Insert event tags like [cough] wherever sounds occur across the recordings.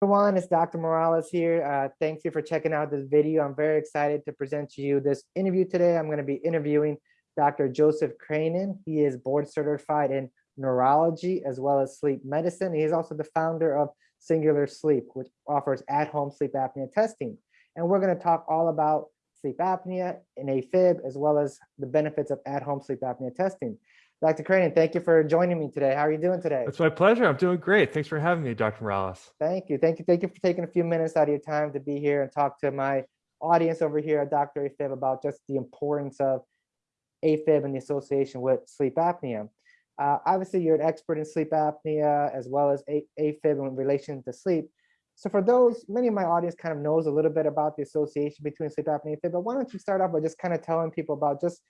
everyone, it's Dr. Morales here. Uh, thank you for checking out this video. I'm very excited to present to you this interview today. I'm going to be interviewing Dr. Joseph Krainin. He is board certified in neurology as well as sleep medicine. He is also the founder of Singular Sleep, which offers at-home sleep apnea testing. And we're going to talk all about sleep apnea and AFib, as well as the benefits of at-home sleep apnea testing. Dr. Krainin, thank you for joining me today. How are you doing today? It's my pleasure. I'm doing great. Thanks for having me, Dr. Morales. Thank you. Thank you. Thank you for taking a few minutes out of your time to be here and talk to my audience over here at Dr. AFib about just the importance of AFib and the association with sleep apnea. Uh, obviously, you're an expert in sleep apnea as well as AFib in relation to sleep. So for those, many of my audience kind of knows a little bit about the association between sleep apnea and AFib, but why don't you start off by just kind of telling people about just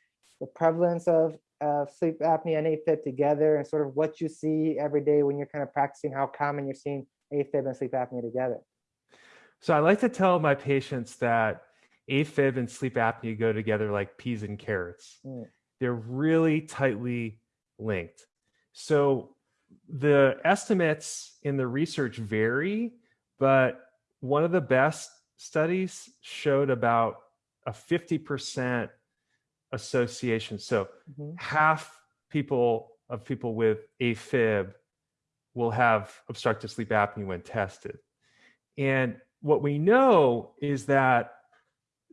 the prevalence of uh, sleep apnea and AFib together and sort of what you see every day when you're kind of practicing, how common you're seeing AFib and sleep apnea together. So I like to tell my patients that AFib and sleep apnea go together like peas and carrots. Mm. They're really tightly linked. So the estimates in the research vary, but one of the best studies showed about a 50% association. So mm-hmm. half people of people with AFib will have obstructive sleep apnea when tested. And what we know is that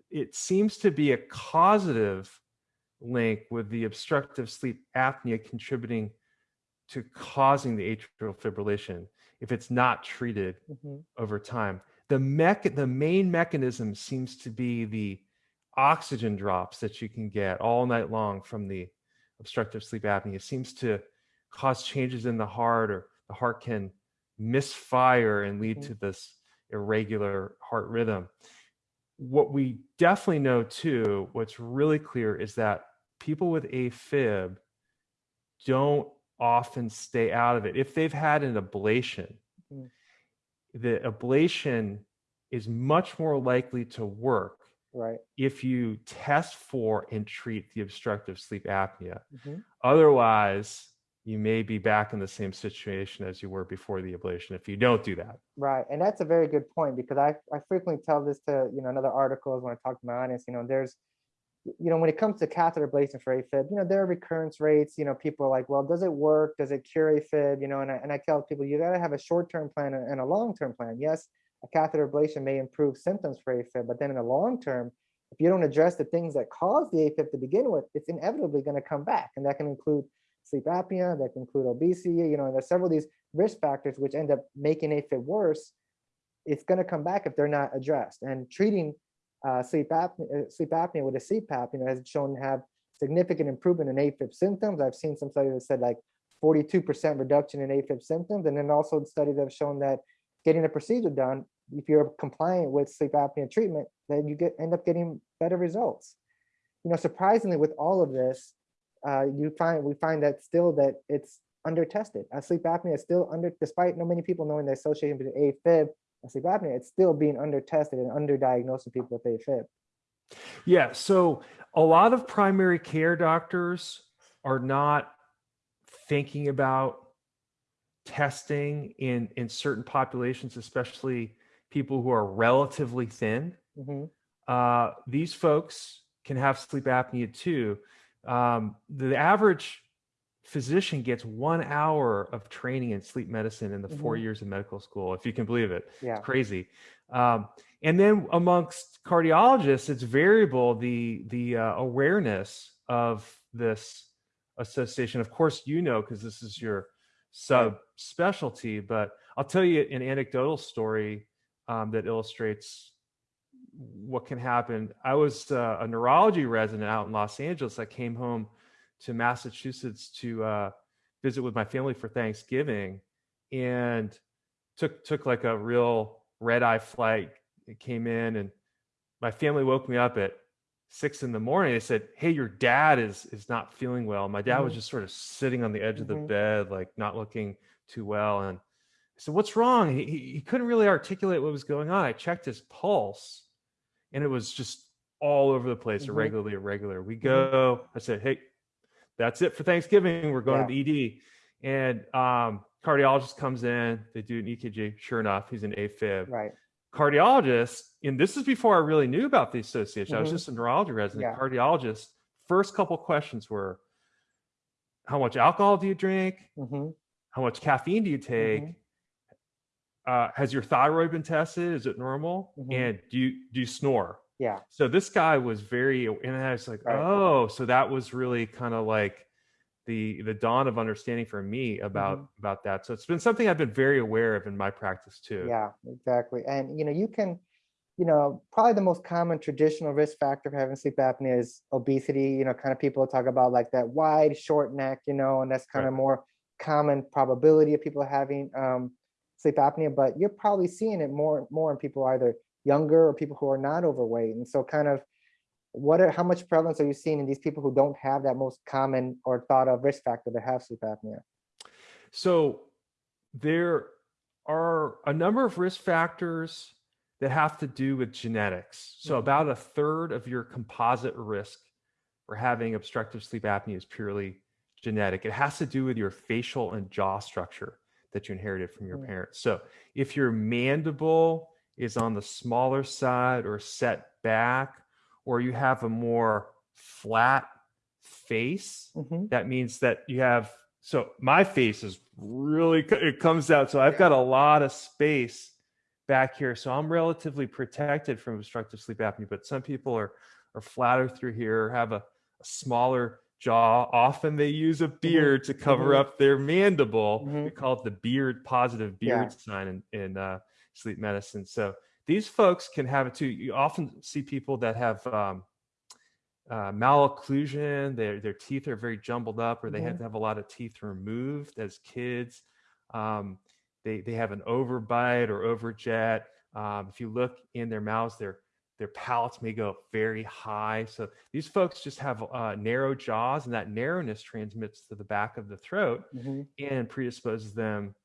it seems to be a causative link with the obstructive sleep apnea contributing to causing the atrial fibrillation if it's not treated mm-hmm. over time. The mech the main mechanism seems to be the oxygen drops that you can get all night long from the obstructive sleep apnea seems to cause changes in the heart or the heart can misfire and lead mm-hmm. to this irregular heart rhythm. What we definitely know too, what's really clear is that people with AFib don't often stay out of it. If they've had an ablation, mm-hmm. the ablation is much more likely to work right. if you test for and treat the obstructive sleep apnea. Mm-hmm. otherwise you may be back in the same situation as you were before the ablation if you don't do that. Right and that's a very good point because i, I frequently tell this to you know another articles when i talk to my audience you know there's you know when it comes to catheter ablation for afib you know there are recurrence rates you know people are like well does it work? Does it cure afib you know and I, and I tell people you got to have a short-term plan and a long-term plan. Yes a catheter ablation may improve symptoms for AFib, but then in the long term, if you don't address the things that cause the AFib to begin with, it's inevitably going to come back. And that can include sleep apnea, that can include obesity, you know, and there's several of these risk factors which end up making AFib worse. It's going to come back if they're not addressed. And treating uh, sleep, apnea, uh, sleep apnea with a CPAP, you know, has shown to have significant improvement in AFib symptoms. I've seen some studies that said like 42% reduction in AFib symptoms. And then also studies have shown that getting a procedure done, if you're compliant with sleep apnea treatment, then you get end up getting better results. You know, surprisingly, with all of this, uh, you find we find that still that it's under tested. Uh, sleep apnea is still under, despite no many people knowing the association between AFib and sleep apnea, it's still being under tested and underdiagnosed in people with AFib. Yeah, so a lot of primary care doctors are not thinking about testing in in certain populations, especially people who are relatively thin. Mm-hmm. Uh, these folks can have sleep apnea too. Um, the average physician gets one hour of training in sleep medicine in the mm-hmm. four years of medical school, if you can believe it. Yeah. It's crazy. Um, and then amongst cardiologists, it's variable the the uh, awareness of this association. Of course, you know because this is your sub specialty, but I'll tell you an anecdotal story um, that illustrates what can happen. I was uh, a neurology resident out in Los Angeles. I came home to Massachusetts to uh, visit with my family for Thanksgiving, and took took like a real red eye flight. It came in, and my family woke me up at six in the morning. They said, "Hey, your dad is is not feeling well." My dad mm-hmm. was just sort of sitting on the edge mm-hmm. of the mm-hmm. bed, like not looking too well. And I said, "What's wrong?" He, he couldn't really articulate what was going on. I checked his pulse, and it was just all over the place, mm-hmm. irregularly irregular. We mm-hmm. go. I said, "Hey, that's it for Thanksgiving. We're going yeah. to the ED." And um, cardiologist comes in, they do an EKG. Sure enough, he's an AFib. Right. Cardiologist, and this is before I really knew about the association. Mm-hmm. I was mm-hmm. just a neurology resident. Yeah. Cardiologist. First couple questions were, how much alcohol do you drink? Mm-hmm. How much caffeine do you take? Mm-hmm. Uh, has your thyroid been tested? Is it normal? Mm-hmm. And do you do you snore? Yeah. So this guy was very, and I was like, right. oh, so that was really kind of like the the dawn of understanding for me about mm-hmm. about that. So it's been something I've been very aware of in my practice too. Yeah, exactly. And you know, you can, you know, probably the most common traditional risk factor for having sleep apnea is obesity. You know, kind of people talk about like that wide, short neck. You know, and that's kind right. of more common probability of people having um, sleep apnea. But you're probably seeing it more more in people either younger or people who are not overweight. And so, kind of what are how much prevalence are you seeing in these people who don't have that most common or thought of risk factor that have sleep apnea? So there are a number of risk factors that have to do with genetics. So mm-hmm. about a third of your composite risk for having obstructive sleep apnea is purely genetic. It has to do with your facial and jaw structure that you inherited from your mm-hmm. parents. So if your mandible is on the smaller side or set back or you have a more flat face, mm-hmm. that means that you have. So my face is really it comes out. So I've got a lot of space back here. So I'm relatively protected from obstructive sleep apnea. But some people are are flatter through here, have a, a smaller jaw. Often they use a mm-hmm. beard mm-hmm. to cover mm-hmm. up their mandible. Mm-hmm. We call it the beard positive beard yeah. sign in, in uh, sleep medicine. So these folks can have it too. You often see people that have um, uh, malocclusion, their, their teeth are very jumbled up, or they mm-hmm. have to have a lot of teeth removed as kids. Um, they, they have an overbite or overjet. Um, if you look in their mouths, their their palates may go very high. So these folks just have uh, narrow jaws, and that narrowness transmits to the back of the throat mm-hmm. and predisposes them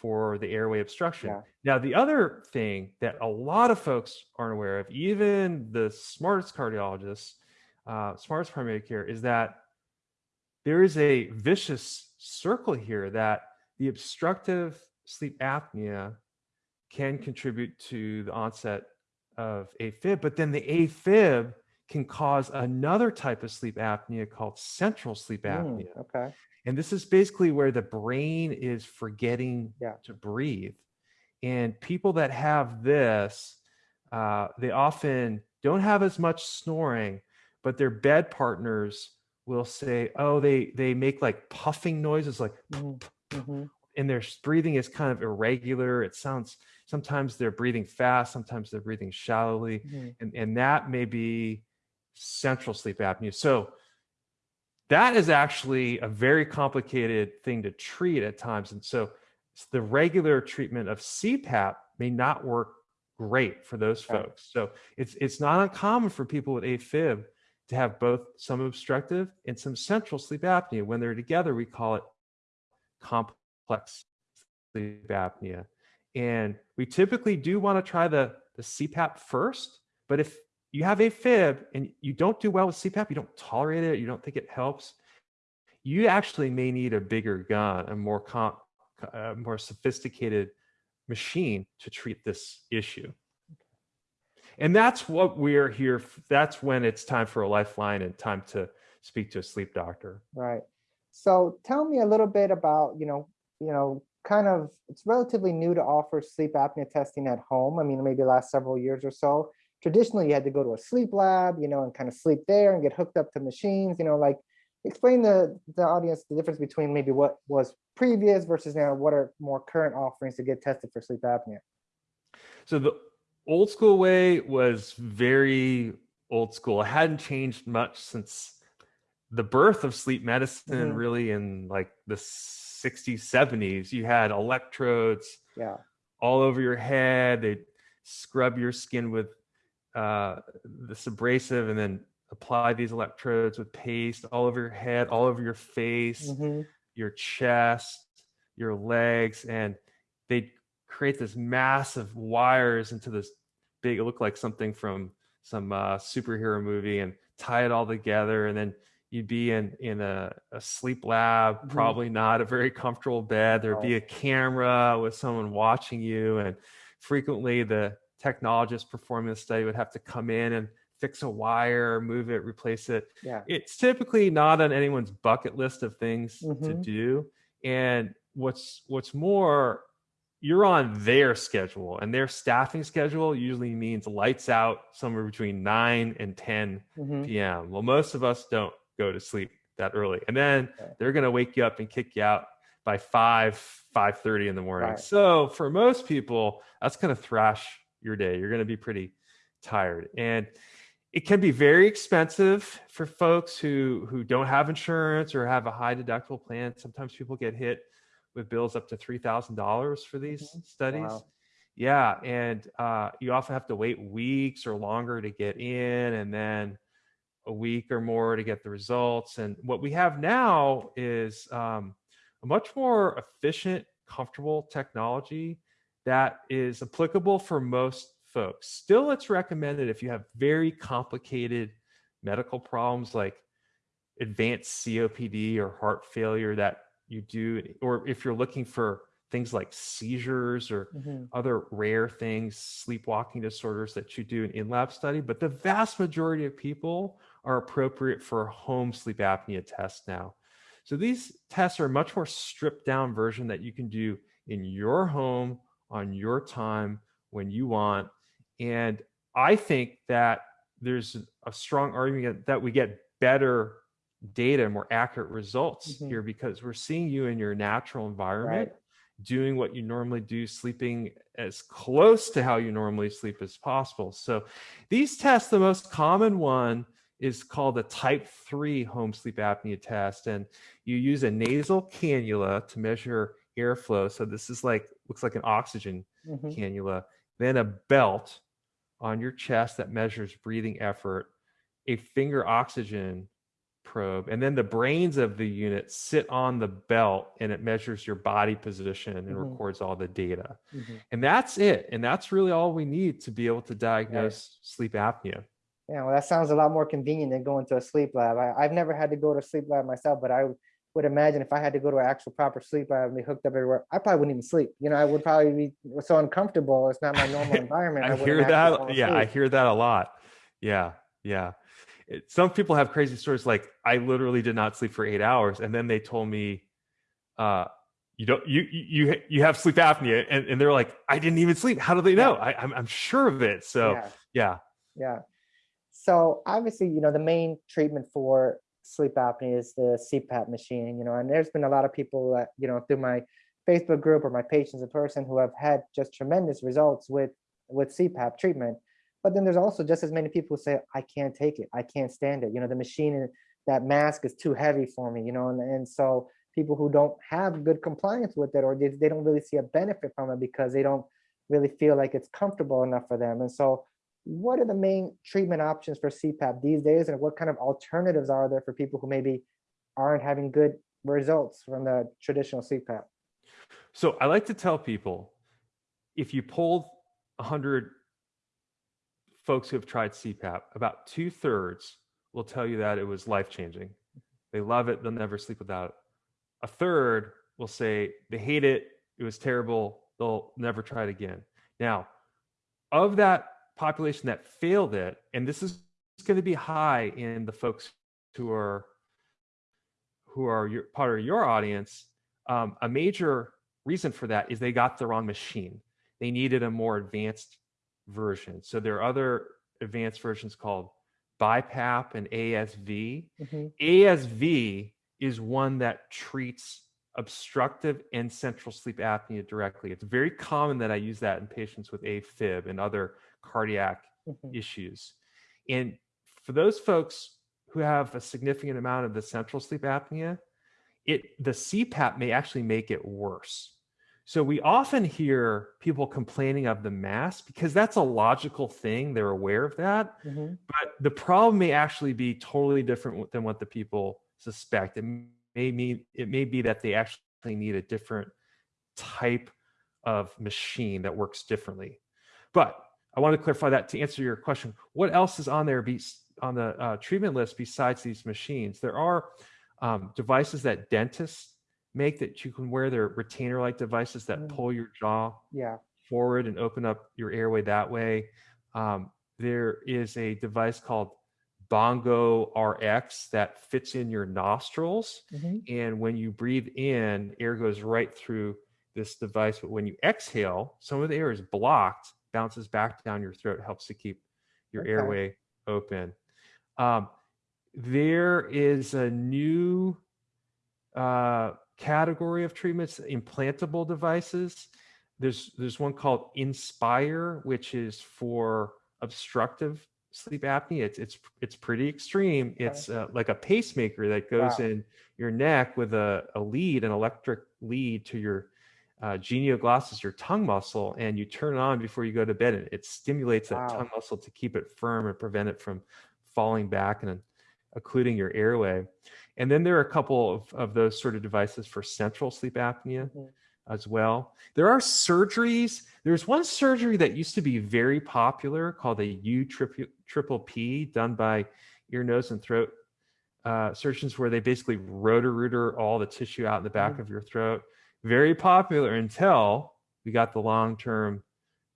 for the airway obstruction. Yeah. Now, the other thing that a lot of folks aren't aware of, even the smartest cardiologists, uh, smartest primary care, is that there is a vicious circle here that the obstructive sleep apnea can contribute to the onset of AFib, but then the AFib can cause another type of sleep apnea called central sleep hmm, apnea. Mm, okay. And this is basically where the brain is forgetting yeah. to breathe. And people that have this, uh, they often don't have as much snoring, but their bed partners will say, oh, they they make like puffing noises, like, mm-hmm. mm-hmm. and their breathing is kind of irregular. It sounds sometimes they're breathing fast, sometimes they're breathing shallowly, mm-hmm. and and that may be central sleep apnea. So that is actually a very complicated thing to treat at times. And so the regular treatment of CPAP may not work great for those folks. So it's it's not uncommon for people with AFib to have both some obstructive and some central sleep apnea. When they're together, we call it complex sleep apnea. And we typically do want to try the, the CPAP first, but if you have AFib and you don't do well with CPAP, you don't tolerate it, you don't think it helps, you actually may need a bigger gun, a more comp, a uh, more sophisticated machine to treat this issue. And that's what we're here. That's when it's time for a lifeline and time to speak to a sleep doctor. Right. So tell me a little bit about, you know, you know, kind of it's relatively new to offer sleep apnea testing at home. I mean, maybe last several years or so traditionally you had to go to a sleep lab, you know, and kind of sleep there and get hooked up to machines, you know, like explain the, the audience the difference between maybe what was previous versus now what are more current offerings to get tested for sleep apnea. So the old school way was very old school. It hadn't changed much since the birth of sleep medicine mm-hmm. really in like the 60s 70s you had electrodes yeah all over your head they scrub your skin with uh, this abrasive and then apply these electrodes with paste all over your head, all over your face, mm-hmm. your chest, your legs, and they create this massive wires into this big. It looked like something from some uh, superhero movie, and tie it all together, and then you'd be in in a, a sleep lab, mm-hmm. probably not a very comfortable bed. There'd be a camera with someone watching you, and frequently the technologist performing the study would have to come in and fix a wire, move it, replace it. Yeah. It's typically not on anyone's bucket list of things mm-hmm. to do. And what's what's more, you're on their schedule and their staffing schedule usually means lights out somewhere between 9 and 10 mm-hmm. p.m. Well, most of us don't go to sleep that early. And then okay. they're going to wake you up and kick you out by 5 5:30 in the morning. Right. So, for most people, that's going to thrash your day. You're going to be pretty tired. And it can be very expensive for folks who who don't have insurance or have a high deductible plan. Sometimes people get hit with bills up to three thousand dollars for these mm-hmm. studies. Wow. Yeah, and uh, you often have to wait weeks or longer to get in, and then a week or more to get the results. And what we have now is um, a much more efficient, comfortable technology that is applicable for most folks. Still, it's recommended if you have very complicated medical problems like advanced COPD or heart failure that you do, or if you're looking for things like seizures or mm-hmm. other rare things, sleepwalking disorders that you do an in lab study. But the vast majority of people are appropriate for a home sleep apnea test now. So these tests are a much more stripped down version that you can do in your home on your time when you want and I think that there's a strong argument that we get better data, more accurate results mm-hmm. here because we're seeing you in your natural environment, right. doing what you normally do, sleeping as close to how you normally sleep as possible. So these tests, the most common one is called a type 3 home sleep apnea test. And you use a nasal cannula to measure airflow. So this is like, looks like an oxygen mm-hmm. cannula, then a belt on your chest that measures breathing effort, a finger oxygen probe, and then the brains of the unit sit on the belt and it measures your body position and mm-hmm. records all the data. Mm-hmm. And that's it. And that's really all we need to be able to diagnose right. sleep apnea. Yeah, well, that sounds a lot more convenient than going to a sleep lab. I, have never had to go to a sleep lab myself, but I would imagine if I had to go to an actual proper sleep lab and be hooked up everywhere, I probably wouldn't even sleep. You know, I would probably be so uncomfortable. It's not my normal [laughs] environment. I, I hear that. Yeah, I hear that a lot. Yeah, yeah. It, some people have crazy stories like I literally did not sleep for eight hours, and then they told me, uh, "You don't, you you you have sleep apnea," and, and they're like, "I didn't even sleep. How do they know? Yeah. I, I'm I'm sure of it." So yeah. yeah, yeah. So obviously, you know, the main treatment for sleep apnea is the CPAP machine, you know, and there's been a lot of people that, you know, through my Facebook group or my patients in person who have had just tremendous results with with CPAP treatment. But then there's also just as many people who say, I can't take it, I can't stand it. You know, the machine and that mask is too heavy for me, you know, and, and so people who don't have good compliance with it or they, they don't really see a benefit from it because they don't really feel like it's comfortable enough for them. And so what are the main treatment options for CPAP these days, and what kind of alternatives are there for people who maybe aren't having good results from the traditional CPAP? So I like to tell people if you polled 100 folks who have tried CPAP, about two thirds will tell you that it was life changing. They love it, they'll never sleep without it. A third will say they hate it, it was terrible, they'll never try it again. Now, of that population that failed it, and this is going to be high in the folks who are who are your, part of your audience, um, a major reason for that is they got the wrong machine. They needed a more advanced version. So there are other advanced versions called BiPAP and ASV. Mm-hmm. ASV is one that treats obstructive and central sleep apnea directly. It's very common that I use that in patients with AFib and other cardiac mm-hmm. issues. And for those folks who have a significant amount of the central sleep apnea, it the CPAP may actually make it worse. So we often hear people complaining of the mask because that's a logical thing. They're aware of that. Mm-hmm. But the problem may actually be totally different than what the people suspect. It may mean it may be that they actually need a different type of machine that works differently. But I want to clarify that to answer your question. What else is on there be, on the uh, treatment list besides these machines? There are um, devices that dentists make that you can wear. They're retainer-like devices that mm. pull your jaw yeah. forward and open up your airway that way. Um, there is a device called Bongo RX that fits in your nostrils. Mm-hmm. And when you breathe in, air goes right through this device. But when you exhale, some of the air is blocked, bounces back down your throat, helps to keep your okay. airway open. Um, there is a new uh, category of treatments, implantable devices. There's there's one called Inspire, which is for obstructive sleep apnea. It's it's it's pretty extreme. Okay. It's uh, like a pacemaker that goes wow. in your neck with a, a lead, an electric lead to your uh, genioglossus, your tongue muscle, and you turn it on before you go to bed, and it stimulates wow. that tongue muscle to keep it firm and prevent it from falling back and occluding your airway. And then there are a couple of, of those sort of devices for central sleep apnea mm-hmm. as well. There are surgeries. There's one surgery that used to be very popular called a U triple P done by ear, nose, and throat uh, surgeons where they basically rotor-rooter all the tissue out in the back mm-hmm. of your throat. Very popular until we got the long-term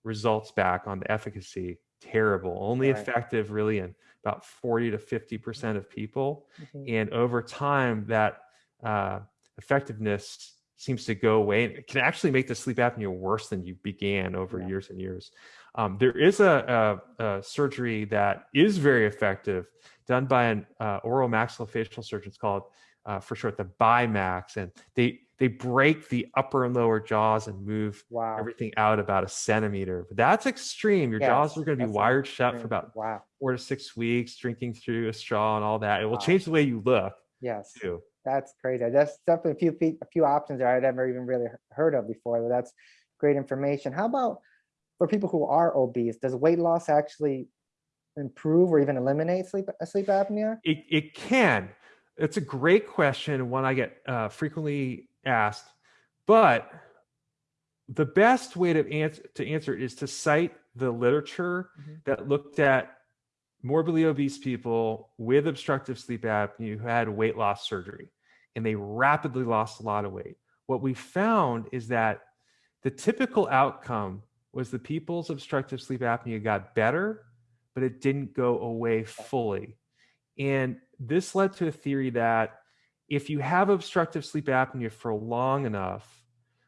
results back on the efficacy. Terrible. Only right. effective really in about 40 to 50% of people. Mm-hmm. And over time, that uh, effectiveness seems to go away. And it can actually make the sleep apnea worse than you began over yeah. years and years. Um, there is a, a, a, surgery that is very effective done by an uh, oral maxillofacial surgeon. It's called, uh, for short, the BiMax. And they, they break the upper and lower jaws and move wow. everything out about a centimeter. But that's extreme. Your yes, jaws are going to be wired shut for about wow. four to six weeks, drinking through a straw and all that. It will wow. change the way you look. Yes. Too. That's crazy. That's definitely a few a few options there I'd never even really heard of before. But that's great information. How about for people who are obese? Does weight loss actually improve or even eliminate sleep sleep apnea? It it can. It's a great question, one I get uh, frequently asked. But the best way to answer to answer is to cite the literature mm-hmm. that looked at morbidly obese people with obstructive sleep apnea who had weight loss surgery and they rapidly lost a lot of weight. What we found is that the typical outcome was the people's obstructive sleep apnea got better, but it didn't go away fully. And this led to a theory that if you have obstructive sleep apnea for long enough,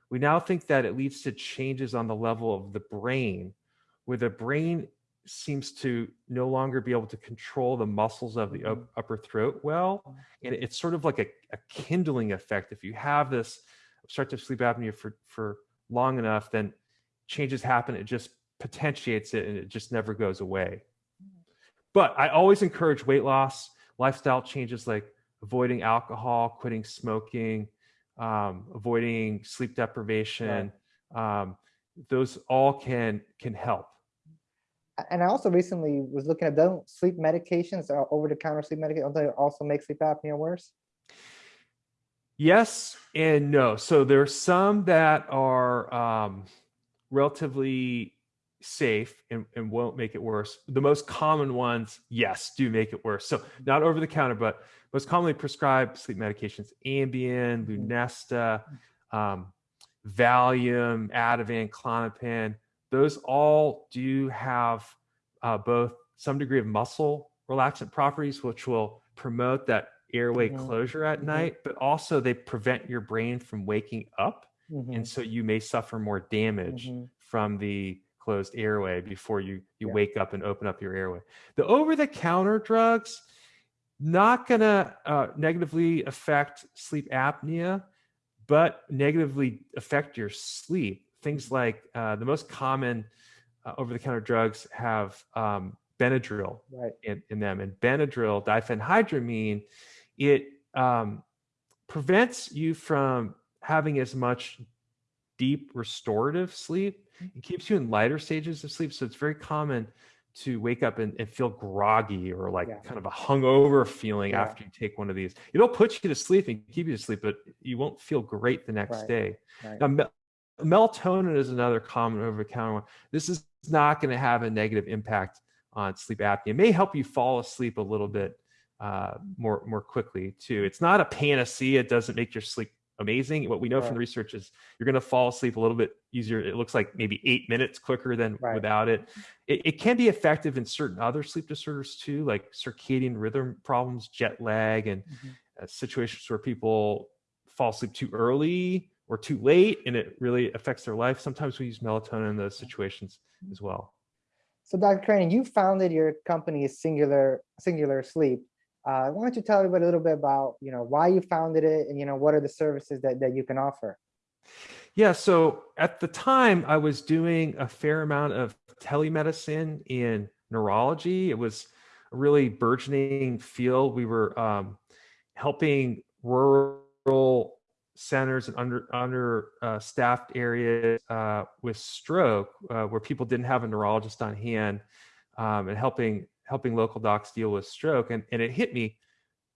we now think that it leads to changes on the level of the brain, where the brain seems to no longer be able to control the muscles of the mm-hmm. upper throat well. And it's sort of like a, a, kindling effect. If you have this obstructive sleep apnea for, for long enough, then changes happen. It just potentiates it and it just never goes away. Mm-hmm. But I always encourage weight loss, lifestyle changes like avoiding alcohol, quitting smoking, um, avoiding sleep deprivation. Right. Um, those all can can help and I also recently was looking at don't sleep medications, uh, over the counter sleep medications, also make sleep apnea worse? Yes and no. So there are some that are um, relatively safe and, and won't make it worse. The most common ones, yes, do make it worse. So not over the counter, but most commonly prescribed sleep medications, Ambien, mm-hmm. Lunesta, um, Valium, Ativan, Klonopin those all do have uh, both some degree of muscle relaxant properties, which will promote that airway mm-hmm. closure at mm-hmm. night, but also they prevent your brain from waking up. Mm-hmm. And so you may suffer more damage mm-hmm. from the closed airway before you you yeah. wake up and open up your airway. The over-the-counter drugs not going to uh, negatively affect sleep apnea, but negatively affect your sleep things like uh, the most common uh, over-the-counter drugs have um, Benadryl right. in, in, them, and Benadryl diphenhydramine it um, prevents you from having as much deep restorative sleep. It keeps you in lighter stages of sleep, so it's very common to wake up and, and feel groggy or like yeah. kind of a hungover feeling yeah. after you take one of these. It'll put you to sleep and keep you to sleep, but you won't feel great the next right. day. Right. Now, melatonin is another common over-the-counter one. This is not going to have a negative impact on sleep apnea. It may help you fall asleep a little bit uh, more more quickly too. It's not a panacea. It doesn't make your sleep amazing. What we know right. from the research is you're going to fall asleep a little bit easier. It looks like maybe eight minutes quicker than right. without it. it. it. can be effective in certain other sleep disorders too, like circadian rhythm problems, jet lag, and mm-hmm. uh, situations where people fall asleep too early or too late and it really affects their life. Sometimes we use melatonin in those situations as well. So Dr. Crane, you founded your company is Singular Singular Sleep. Uh, why don't you tell everybody a little bit about, you know, why you founded it and, you know, what are the services that, that you can offer? Yeah, so at the time I was doing a fair amount of telemedicine in neurology. It was a really burgeoning field. We were um, helping rural centers and under under uh, staffed areas uh, with stroke uh, where people didn't have a neurologist on hand um, and helping helping local docs deal with stroke and, and it hit me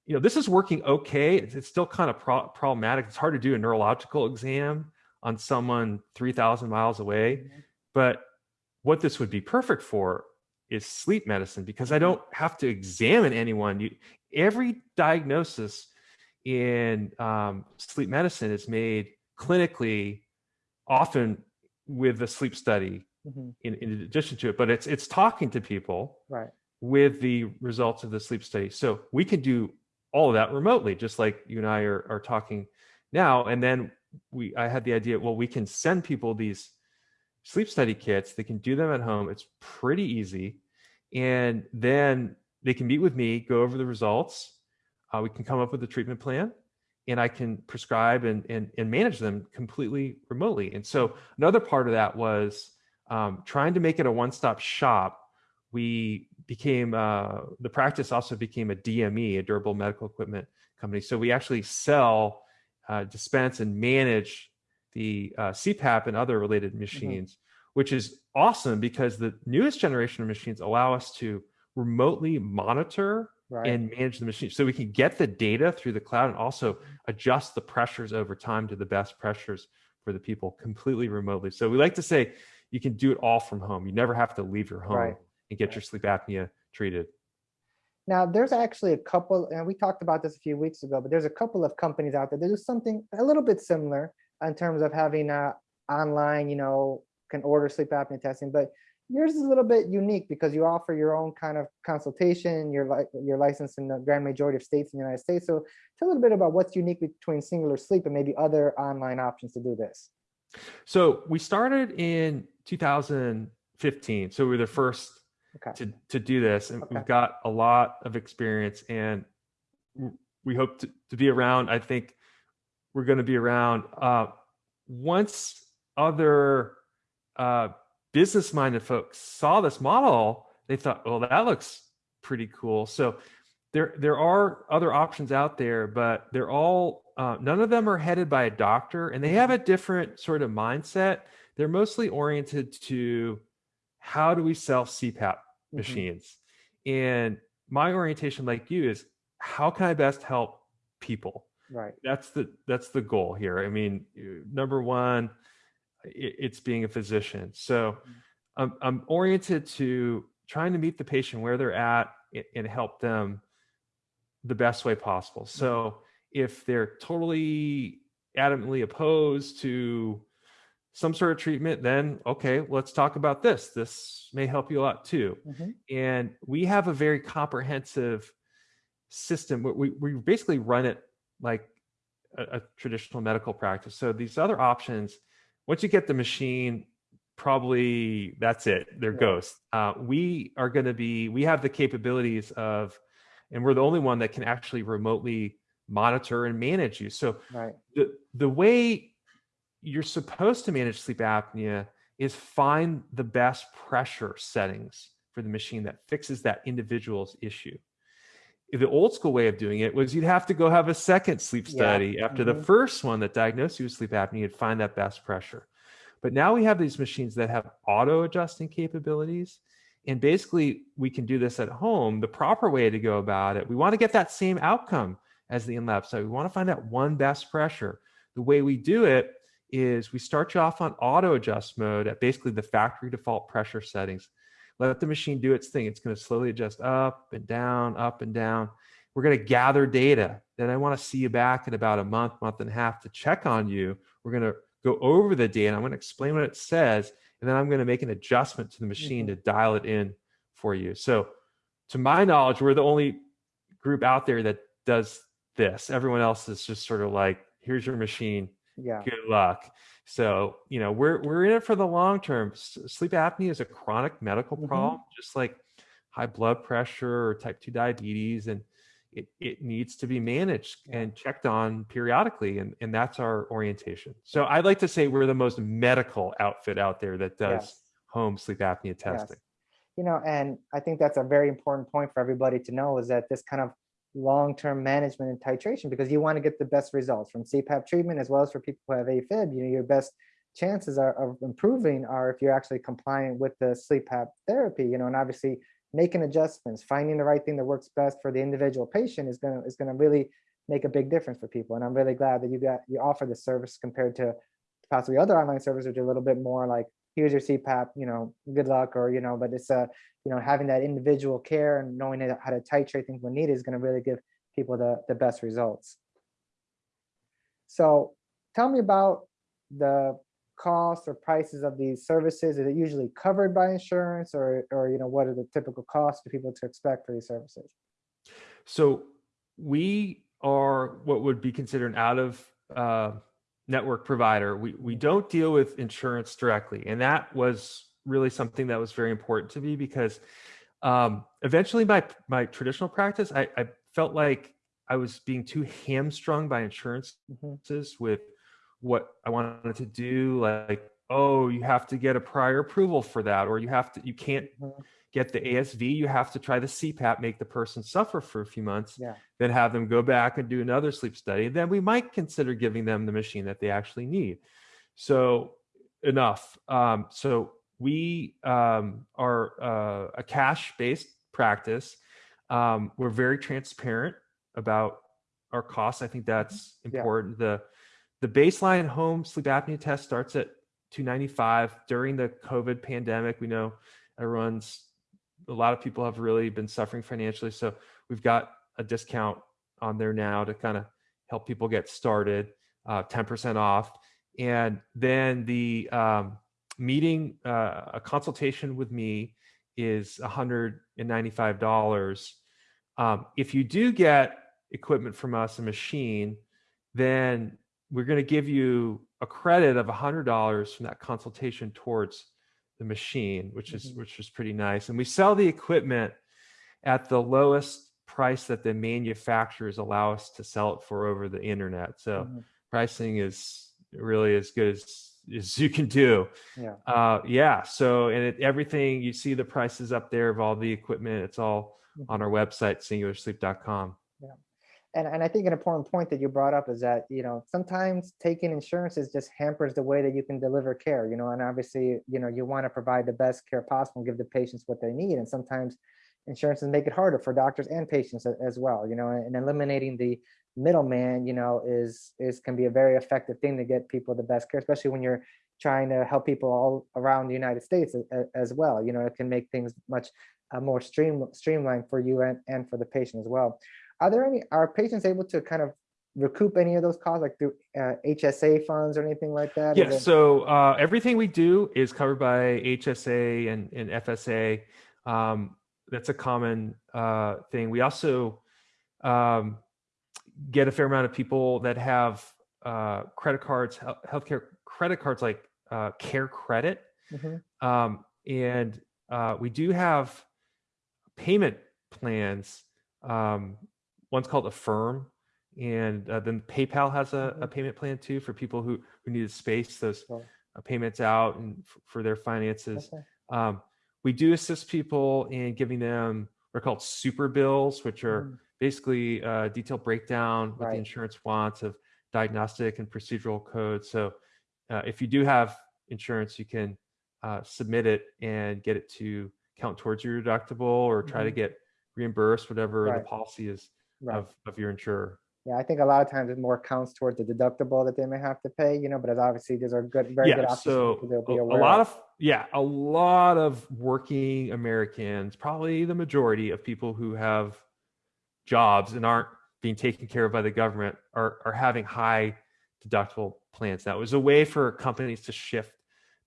you know this is working okay it's, it's still kind of pro- problematic it's hard to do a neurological exam on someone 3000 miles away mm-hmm. but what this would be perfect for is sleep medicine because i mm-hmm. don't have to examine anyone you, every diagnosis in um, sleep medicine is made clinically often with a sleep study mm-hmm. in, in addition to it but it's it's talking to people right with the results of the sleep study. So we can do all of that remotely just like you and i are, are talking now. And then we i had the idea well we can send people these sleep study kits. They can do them at home. It's pretty easy. And then they can meet with me go over the results. Uh, we can come up with a treatment plan and I can prescribe and, and, and manage them completely remotely. And so another part of that was um, trying to make it a one-stop shop. We became, uh, the practice also became a DME, a durable medical equipment company. So we actually sell, uh, dispense and manage the uh, CPAP and other related mm-hmm. machines, mm-hmm. which is awesome because the newest generation of machines allow us to remotely monitor right. and manage the machine. So we can get the data through the cloud and also adjust the pressures over time to the best pressures for the people completely remotely. So we like to say you can do it all from home. You never have to leave your home right. And get your sleep apnea treated. Now, there's actually a couple, and we talked about this a few weeks ago, but there's a couple of companies out there that do something a little bit similar in terms of having a online, you know, can order sleep apnea testing. But yours is a little bit unique because you offer your own kind of consultation. You're like you're licensed in the grand majority of states in the United States. So tell a little bit about what's unique between Singular Sleep and maybe other online options to do this. So we started in 2015. So we were the first okay. to to do this, and okay. we've got a lot of experience, and we hope to, to be around. I think we're going to be around uh, once other uh, business minded folks saw this model, they thought, well, that looks pretty cool. So there there are other options out there, but they're all uh, none of them are headed by a doctor, and they have a different sort of mindset. They're mostly oriented to how do we sell CPAP mm-hmm. machines, and my orientation, like you, is how can I best help people? Right. That's the that's the goal here. I mean, number one, it's being a physician. So mm-hmm. I'm, I'm oriented to trying to meet the patient where they're at and help them the best way possible. Mm-hmm. So if they're totally adamantly opposed to some sort of treatment, then okay, let's talk about this. This may help you a lot too. Mm-hmm. And we have a very comprehensive system. We, we basically run it like a, a traditional medical practice. So these other options once you get the machine, probably that's it. They're yeah. ghosts. Uh, we are going to be, we have the capabilities of, and we're the only one that can actually remotely monitor and manage you. So right. the, the way you're supposed to manage sleep apnea is find the best pressure settings for the machine that fixes that individual's issue. The old school way of doing it was you'd have to go have a second sleep study yeah. after mm-hmm. the first one that diagnosed you with sleep apnea and find that best pressure. But now we have these machines that have auto adjusting capabilities. And basically, we can do this at home. The proper way to go about it, we want to get that same outcome as the in lab study. We want to find out one best pressure. The way we do it is we start you off on auto adjust mode at basically the factory default pressure settings. Let the machine do its thing. It's going to slowly adjust up and down, up and down. We're going to gather data. Then I want to see you back in about a month, month and a half to check on you. We're going to go over the data. I'm going to explain what it says, and then I'm going to make an adjustment to the machine mm -hmm. to dial it in for you. So, to my knowledge, we're the only group out there that does this. Everyone else is just sort of like, here's your machine. Yeah. Good luck. So, you know, we're we're in it for the long term. Sleep apnea is a chronic medical mm-hmm. problem, mm -hmm. just like high blood pressure or type 2 diabetes and it, it needs to be managed and checked on periodically and, and that's our orientation so i'd like to say we're the most medical outfit out there that does yes. home sleep apnea testing yes you know, and I think that's a very important point for everybody to know is that this kind of long-term management and titration because you want to get the best results from CPAP treatment as well as for people who have AFib. You know, your best chances are, of improving are if you're actually compliant with the app therapy. You know, and obviously making adjustments, finding the right thing that works best for the individual patient is gonna is gonna really make a big difference for people. And I'm really glad that you got you offer this service compared to possibly other online services which are a little bit more like here's your CPAP, you know, good luck, or, you know, but it's, a, uh, you know, having that individual care and knowing how to titrate things when needed is going to really give people the, the best results. So tell me about the costs or prices of these services. Is it usually covered by insurance or, or, you know, what are the typical costs for people to expect for these services? So we are what would be considered out of uh, network provider. We, we don't deal with insurance directly. And that was really something that was very important to me because um, eventually my, my traditional practice, I, I, felt like I was being too hamstrung by insurances mm-hmm. with what I wanted to do. Like, oh, you have to get a prior approval for that, or you have to, you can't, mm-hmm get the ASV, you have to try the CPAP, make the person suffer for a few months, yeah. then have them go back and do another sleep study. Then we might consider giving them the machine that they actually need. So enough. Um, so we um, are uh, a cash-based practice. Um, we're very transparent about our costs. I think that's important. Yeah. The the baseline home sleep apnea test starts at 295 during the COVID pandemic. We know everyone's a lot of people have really been suffering financially. So we've got a discount on there now to kind of help people get started, uh, 10% off. And then the um, meeting, uh, a consultation with me is $195. Um, if you do get equipment from us, a machine, then we're going to give you a credit of $100 from that consultation towards the machine, which is mm-hmm. which is pretty nice. And we sell the equipment at the lowest price that the manufacturers allow us to sell it for over the internet. So mm-hmm. pricing is really as good as as you can do. Yeah. Uh, yeah. So and it, everything you see the prices up there of all the equipment. It's all mm-hmm. on our website singularsleep.com and, and I think an important point that you brought up is that, you know, sometimes taking insurances just hampers the way that you can deliver care, you know, and obviously, you know, you want to provide the best care possible and give the patients what they need. And sometimes insurances make it harder for doctors and patients as well, you know, and eliminating the middleman, you know, is, is can be a very effective thing to get people the best care, especially when you're trying to help people all around the United States as, well. You know, it can make things much uh, more stream, streamlined for you and, and for the patient as well. Are there any, are patients able to kind of recoup any of those costs like through uh, HSA funds or anything like that? Yes, so uh, everything we do is covered by HSA and, and FSA. Um, that's a common uh, thing. We also um, get a fair amount of people that have uh, credit cards, healthcare credit cards like uh, Care Credit. Mm -hmm. um, and uh, we do have payment plans um, one's called Affirm, and uh, then PayPal has a, a, mm-hmm. payment plan too for people who who need to space those uh, payments out and for their finances. Okay. Um, we do assist people in giving them what are called super bills, which are mm. basically a uh, detailed breakdown what right. the insurance wants of diagnostic and procedural codes. So uh, if you do have insurance, you can uh, submit it and get it to count towards your deductible or try mm to mm-hmm. get reimbursed, whatever right. the policy is right. of, of your insurer. Yeah, I think a lot of times it more counts towards the deductible that they may have to pay, you know, but as obviously these are good, very good Yeah, options. so for people to a, be a lot of yeah, a lot of working Americans, probably the majority of people who have jobs and aren't being taken care of by the government are are having high deductible plans. That was a way for companies to shift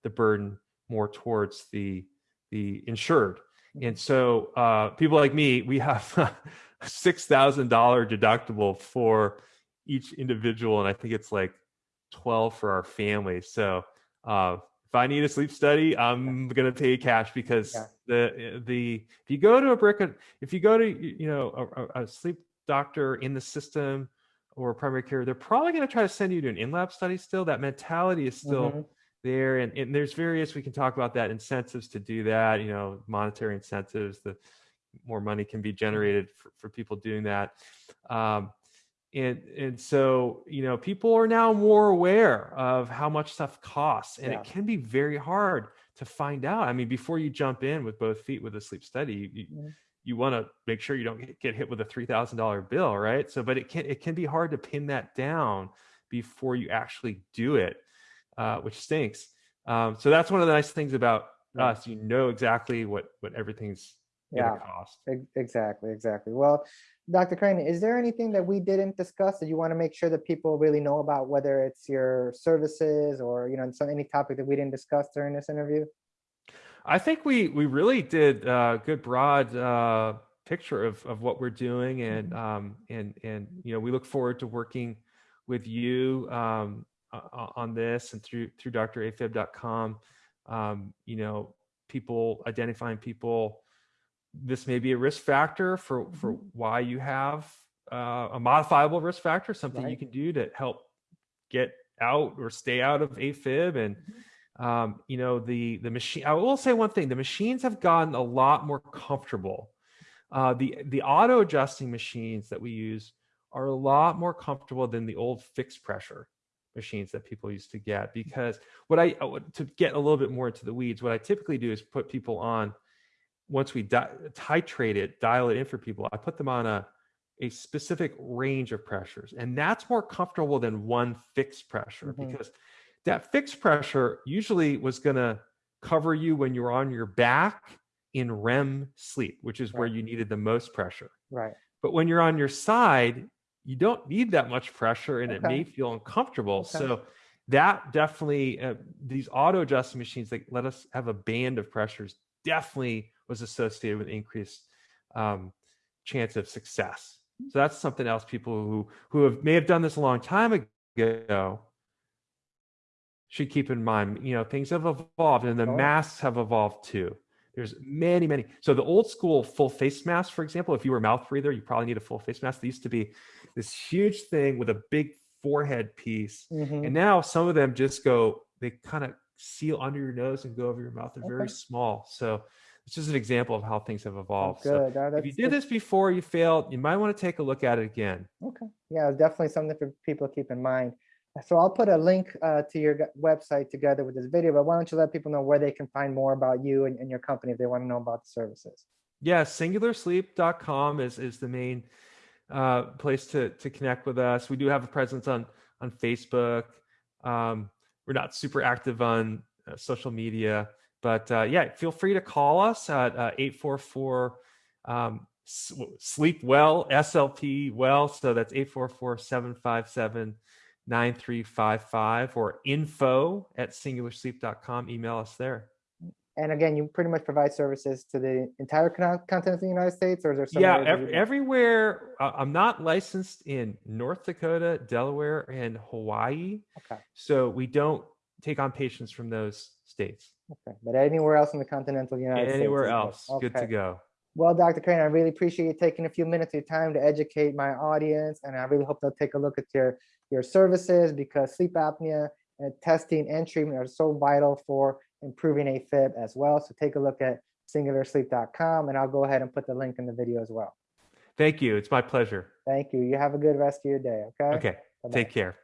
the burden more towards the the insured. And so uh, people like me, we have [laughs] a six thousand dollar deductible for each individual, and I think it's like twelve for our family. So uh, if I need a sleep study, I'm gonna pay cash because Yeah. the the if you go to a brick if you go to you know a, a- sleep doctor in the system or primary care, they're probably gonna try to send you to an in-lab study. Still, that mentality is still Mhm. There. And, and there's various we can talk about that incentives to do that you know monetary incentives the more money can be generated for, for people doing that. Um, and and so you know people are now more aware of how much stuff costs and Yeah. it can be very hard to find out. I mean before you jump in with both feet with a sleep study you, you, Mhm. you want to make sure you don't get- get hit with a $3000 bill right? So but it can it can be hard to pin that down before you actually do it uh, which stinks. Um, so that's one of the nice things about Yeah. us. You know exactly what what everything's Yeah. cost. Exactly, exactly. Well, Dr. Krainin, is there anything that we didn't discuss that you want to make sure that people really know about, whether it's your services or, you know, some, any topic that we didn't discuss during this interview? I think we we really did a good broad uh, picture of of what we're doing, and Mhm. um, and and you know we look forward to working with you um, o- on this and through through drafib.com. Um, you know, people identifying people. This may be a risk factor for for why you have uh, a modifiable risk factor, something you can do to help get out or stay out of AFib and um, you know the the machine i will say one thing the machines have gotten a lot more comfortable uh, the the auto adjusting machines that we use are a lot more comfortable than the old fixed pressure machines that people used to get because what i uh, to get a little bit more into the weeds what i typically do is put people on once we di- titrate it dial it in for people i put them on a a specific range of pressures and that's more comfortable than one fixed pressure Mhm. because that fixed pressure usually was going to cover you when you're on your back in REM sleep, which is where you needed the most pressure. Right. But when you're on your side, you don't need that much pressure and it may feel uncomfortable. Okay. So that definitely, uh, these auto adjusting machines that let us have a band of pressures definitely was associated with increased um, chance of success. So that's something else people who who have may have done this a long time ago should keep in mind. You know, things have evolved and the Sure. masks have evolved too. There's many, many. So the old school full face mask, for example, if you were a mouth breather, you probably need a full face mask. They used to be this huge thing with a big forehead piece. Mhm. And now some of them just go, they kind of seal under your nose and go over your mouth. They're very small. So it's just an example of how things have Oh, evolved. So Good. That- if you did this before, you failed, you might want to take a look at it again. Okay. Yeah, definitely something for people to keep in mind. So I'll put a link uh, to your website together with this video, but why don't you let people know where they can find more about you and, and your company if they want to know about the services? Yeah, singularsleep.com is is the main uh, place to to connect with us. We do have a presence on on Facebook. Um, we're not super active on uh, social media, but uh, yeah, feel free to call us at uh, 844 um, sleep well SLP well. So that's 844 757 9355 or info at singularsleep.com. Email us there. And again, you pretty much provide services to the entire con- continent of the United States, or is there some yeah ev- everywhere uh, i'm not licensed in north dakota delaware and hawaii Okay. so we don't take on patients from those states Okay, but anywhere else in the continental United States? anywhere is good. else good to go Well, Dr. Krainin, I really appreciate you taking a few minutes of your time to educate my audience, and I really hope they'll take a look at your your services because sleep apnea and testing and treatment are so vital for improving AFib as well. So take a look at singularsleep.com, and I'll go ahead and put the link in the video as well. thank you it's my pleasure Thank you. You have a good rest of your day. Okay. okay Bye-bye. take care